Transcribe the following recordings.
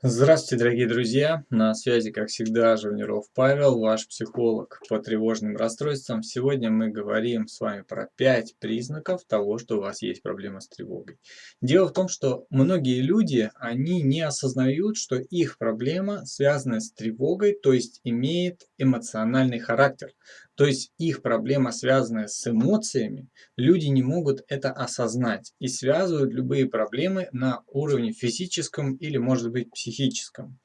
Здравствуйте, дорогие друзья! На связи, как всегда, Журниров Павел, ваш психолог по тревожным расстройствам. Сегодня мы говорим с вами про 5 признаков того, что у вас есть проблема с тревогой. Дело в том, что многие люди, они не осознают, что их проблема связана с тревогой, то есть имеет эмоциональный характер. То есть их проблема, связанная с эмоциями, люди не могут это осознать и связывают любые проблемы на уровне физическом или, может быть, психическом.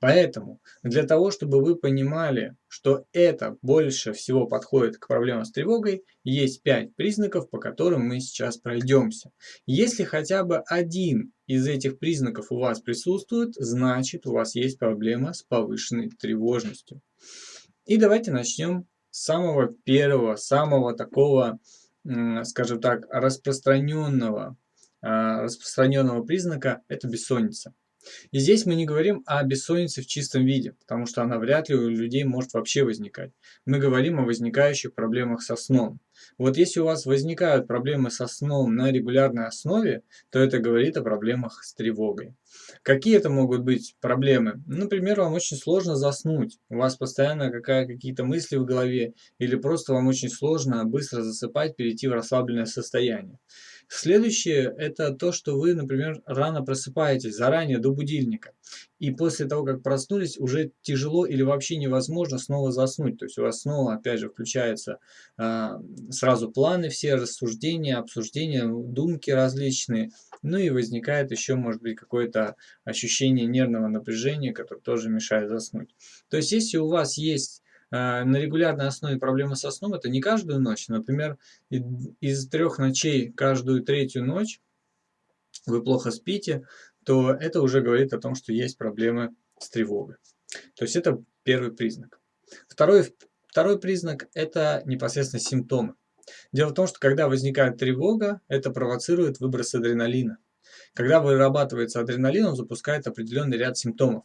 Поэтому для того, чтобы вы понимали, что это больше всего подходит к проблемам с тревогой, есть 5 признаков, по которым мы сейчас пройдемся. Если хотя бы один из этих признаков у вас присутствует, значит у вас есть проблема с повышенной тревожностью. И давайте начнем самого первого, самого такого, скажем так, распространенного, а, распространенного признака – это бессонница. И здесь мы не говорим о бессоннице в чистом виде, потому что она вряд ли у людей может вообще возникать. Мы говорим о возникающих проблемах со сном. Вот если у вас возникают проблемы со сном на регулярной основе, то это говорит о проблемах с тревогой. Какие это могут быть проблемы? Например, вам очень сложно заснуть, у вас постоянно какие-то мысли в голове, или просто вам очень сложно быстро засыпать, перейти в расслабленное состояние. Следующее – это то, что вы, например, рано просыпаетесь, заранее, до будильника. И после того, как проснулись, уже тяжело или вообще невозможно снова заснуть. То есть у вас снова, опять же, включаются э, сразу планы все, рассуждения, обсуждения, думки различные. Ну и возникает еще, может быть, какое-то ощущение нервного напряжения, которое тоже мешает заснуть. То есть если у вас есть на регулярной основе проблемы со сном это не каждую ночь. Например, из трех ночей каждую третью ночь вы плохо спите, то это уже говорит о том, что есть проблемы с тревогой. То есть это первый признак. Второй, второй признак – это непосредственно симптомы. Дело в том, что когда возникает тревога, это провоцирует выброс адреналина. Когда вырабатывается адреналин, он запускает определенный ряд симптомов.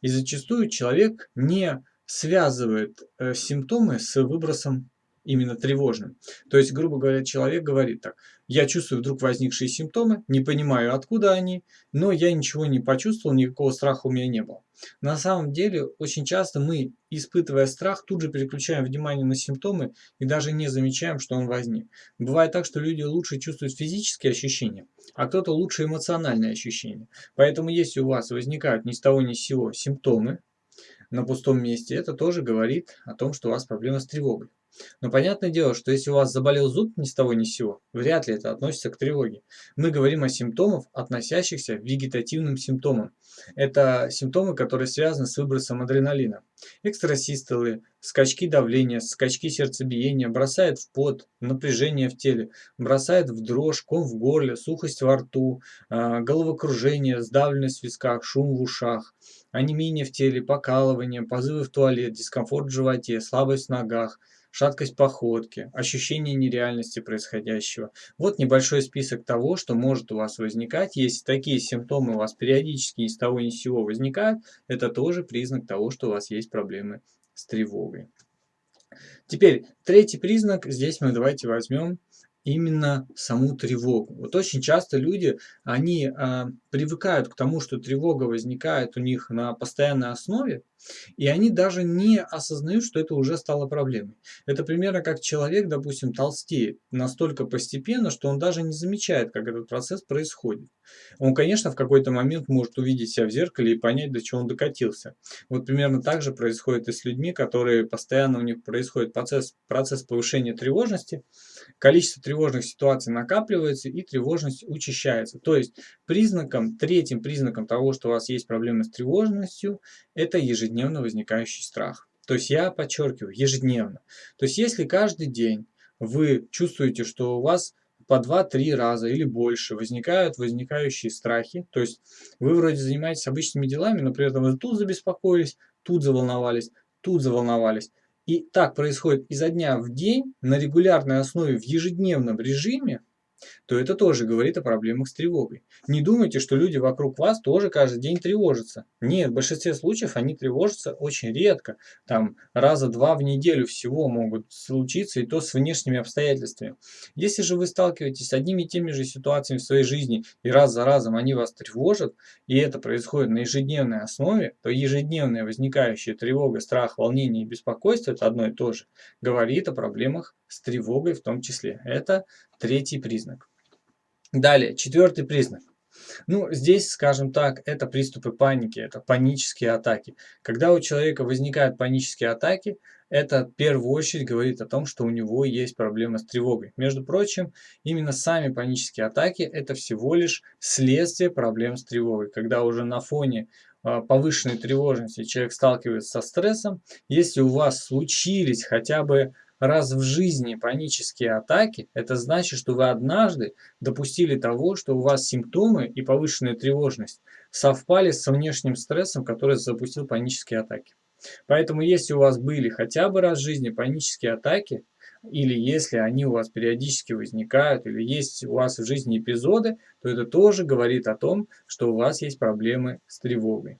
И зачастую человек не связывает э, симптомы с выбросом именно тревожным. То есть, грубо говоря, человек говорит так, я чувствую вдруг возникшие симптомы, не понимаю откуда они, но я ничего не почувствовал, никакого страха у меня не было. На самом деле, очень часто мы, испытывая страх, тут же переключаем внимание на симптомы и даже не замечаем, что он возник. Бывает так, что люди лучше чувствуют физические ощущения, а кто-то лучше эмоциональные ощущения. Поэтому если у вас возникают ни с того ни с сего симптомы, на пустом месте, это тоже говорит о том, что у вас проблема с тревогой. Но понятное дело, что если у вас заболел зуб ни с того ни с сего, вряд ли это относится к тревоге. Мы говорим о симптомах, относящихся к вегетативным симптомам. Это симптомы, которые связаны с выбросом адреналина. Экстрасистолы, скачки давления, скачки сердцебиения, бросает в пот, напряжение в теле, бросает в дрожь, ком в горле, сухость во рту, а, головокружение, сдавленность в висках, шум в ушах, онемение в теле, покалывание, позывы в туалет, дискомфорт в животе, слабость в ногах – шаткость походки, ощущение нереальности происходящего. Вот небольшой список того, что может у вас возникать. Если такие симптомы у вас периодически ни с того ни с сего возникают, это тоже признак того, что у вас есть проблемы с тревогой. Теперь третий признак, здесь мы давайте возьмем именно саму тревогу. Вот очень часто люди, они э, привыкают к тому, что тревога возникает у них на постоянной основе, и они даже не осознают, что это уже стало проблемой. Это примерно как человек, допустим, толстеет настолько постепенно, что он даже не замечает, как этот процесс происходит. Он, конечно, в какой-то момент может увидеть себя в зеркале и понять, до чего он докатился. Вот примерно так же происходит и с людьми, которые постоянно у них происходит процесс, процесс повышения тревожности, количество тревожных ситуаций накапливается и тревожность учащается. То есть признаком, третьим признаком того, что у вас есть проблемы с тревожностью, это ежедневно возникающий страх. То есть я подчеркиваю, ежедневно. То есть если каждый день вы чувствуете, что у вас по 2-3 раза или больше возникают возникающие страхи, то есть вы вроде занимаетесь обычными делами, но при этом вы тут забеспокоились, тут заволновались, тут заволновались. И так происходит изо дня в день на регулярной основе в ежедневном режиме, то это тоже говорит о проблемах с тревогой. Не думайте, что люди вокруг вас тоже каждый день тревожатся. Нет, в большинстве случаев они тревожатся очень редко. Там раза два в неделю всего могут случиться, и то с внешними обстоятельствами. Если же вы сталкиваетесь с одними и теми же ситуациями в своей жизни, и раз за разом они вас тревожат, и это происходит на ежедневной основе, то ежедневная возникающая тревога, страх, волнение и беспокойство – это одно и то же, говорит о проблемах с тревогой в том числе. Это третий признак. Далее, четвертый признак. Ну, здесь, скажем так, это приступы паники, это панические атаки. Когда у человека возникают панические атаки, это в первую очередь говорит о том, что у него есть проблема с тревогой. Между прочим, именно сами панические атаки – это всего лишь следствие проблем с тревогой. Когда уже на фоне а, повышенной тревожности человек сталкивается со стрессом, если у вас случились хотя бы раз в жизни панические атаки, это значит, что вы однажды допустили того, что у вас симптомы и повышенная тревожность совпали со внешним стрессом, который запустил панические атаки. Поэтому если у вас были хотя бы раз в жизни панические атаки, или если они у вас периодически возникают, или есть у вас в жизни эпизоды, то это тоже говорит о том, что у вас есть проблемы с тревогой.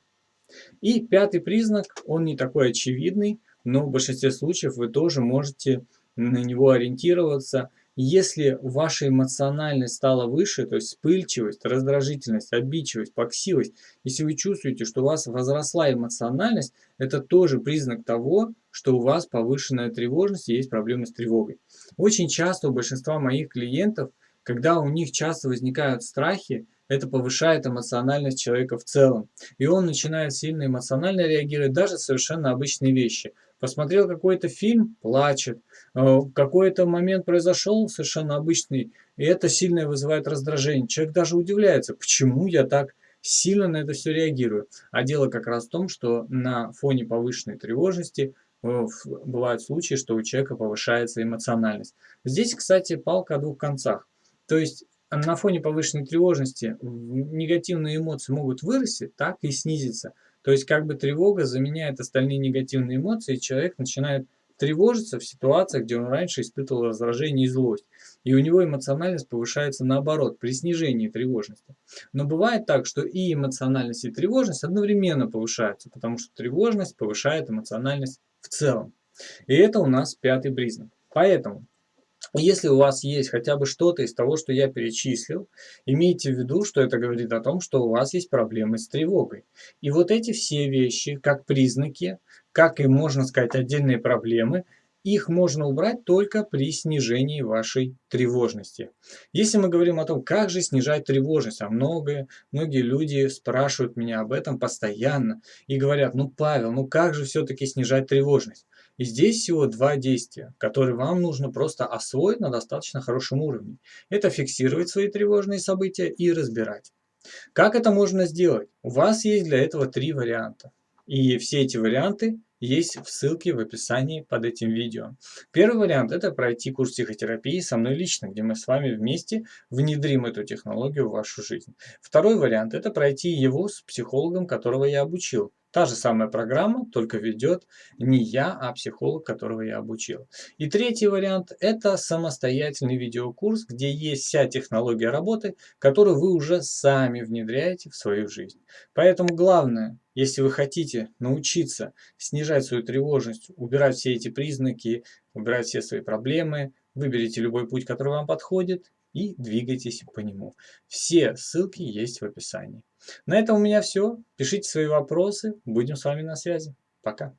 И пятый признак, он не такой очевидный, но в большинстве случаев вы тоже можете на него ориентироваться. Если ваша эмоциональность стала выше, то есть вспыльчивость, раздражительность, обидчивость, плаксивость, если вы чувствуете, что у вас возросла эмоциональность, это тоже признак того, что у вас повышенная тревожность и есть проблемы с тревогой. Очень часто у большинства моих клиентов, когда у них часто возникают страхи, это повышает эмоциональность человека в целом. И он начинает сильно эмоционально реагировать даже совершенно обычные вещи. Посмотрел какой-то фильм, плачет. Э, какой-то момент произошел совершенно обычный, и это сильно вызывает раздражение. Человек даже удивляется, почему я так сильно на это все реагирую. А дело как раз в том, что на фоне повышенной тревожности э, бывают случаи, что у человека повышается эмоциональность. Здесь, кстати, палка о двух концах. То есть на фоне повышенной тревожности негативные эмоции могут вырасти, так и снизиться. То есть как бы тревога заменяет остальные негативные эмоции, и человек начинает тревожиться в ситуациях, где он раньше испытывал раздражение и злость. И у него эмоциональность повышается наоборот, при снижении тревожности. Но бывает так, что и эмоциональность, и тревожность одновременно повышаются, потому что тревожность повышает эмоциональность в целом. И это у нас пятый признак. Поэтому если у вас есть хотя бы что-то из того, что я перечислил, имейте в виду, что это говорит о том, что у вас есть проблемы с тревогой. И вот эти все вещи, как признаки, как и, можно сказать, отдельные проблемы, их можно убрать только при снижении вашей тревожности. Если мы говорим о том, как же снижать тревожность, а многое, многие люди спрашивают меня об этом постоянно и говорят, ну Павел, ну как же все-таки снижать тревожность? И здесь всего два действия, которые вам нужно просто освоить на достаточно хорошем уровне. Это фиксировать свои тревожные события и разбирать. Как это можно сделать? У вас есть для этого три варианта. И все эти варианты есть в ссылке в описании под этим видео. Первый вариант – это пройти курс психотерапии со мной лично, где мы с вами вместе внедрим эту технологию в вашу жизнь. Второй вариант – это пройти его с психологом, которого я обучил. Та же самая программа, только ведет не я, а психолог, которого я обучил. И третий вариант – это самостоятельный видеокурс, где есть вся технология работы, которую вы уже сами внедряете в свою жизнь. Поэтому главное, если вы хотите научиться снижать свою тревожность, убирать все эти признаки, убирать все свои проблемы, выберите любой путь, который вам подходит, и двигайтесь по нему. Все ссылки есть в описании. На этом у меня все. Пишите свои вопросы. Будем с вами на связи. Пока.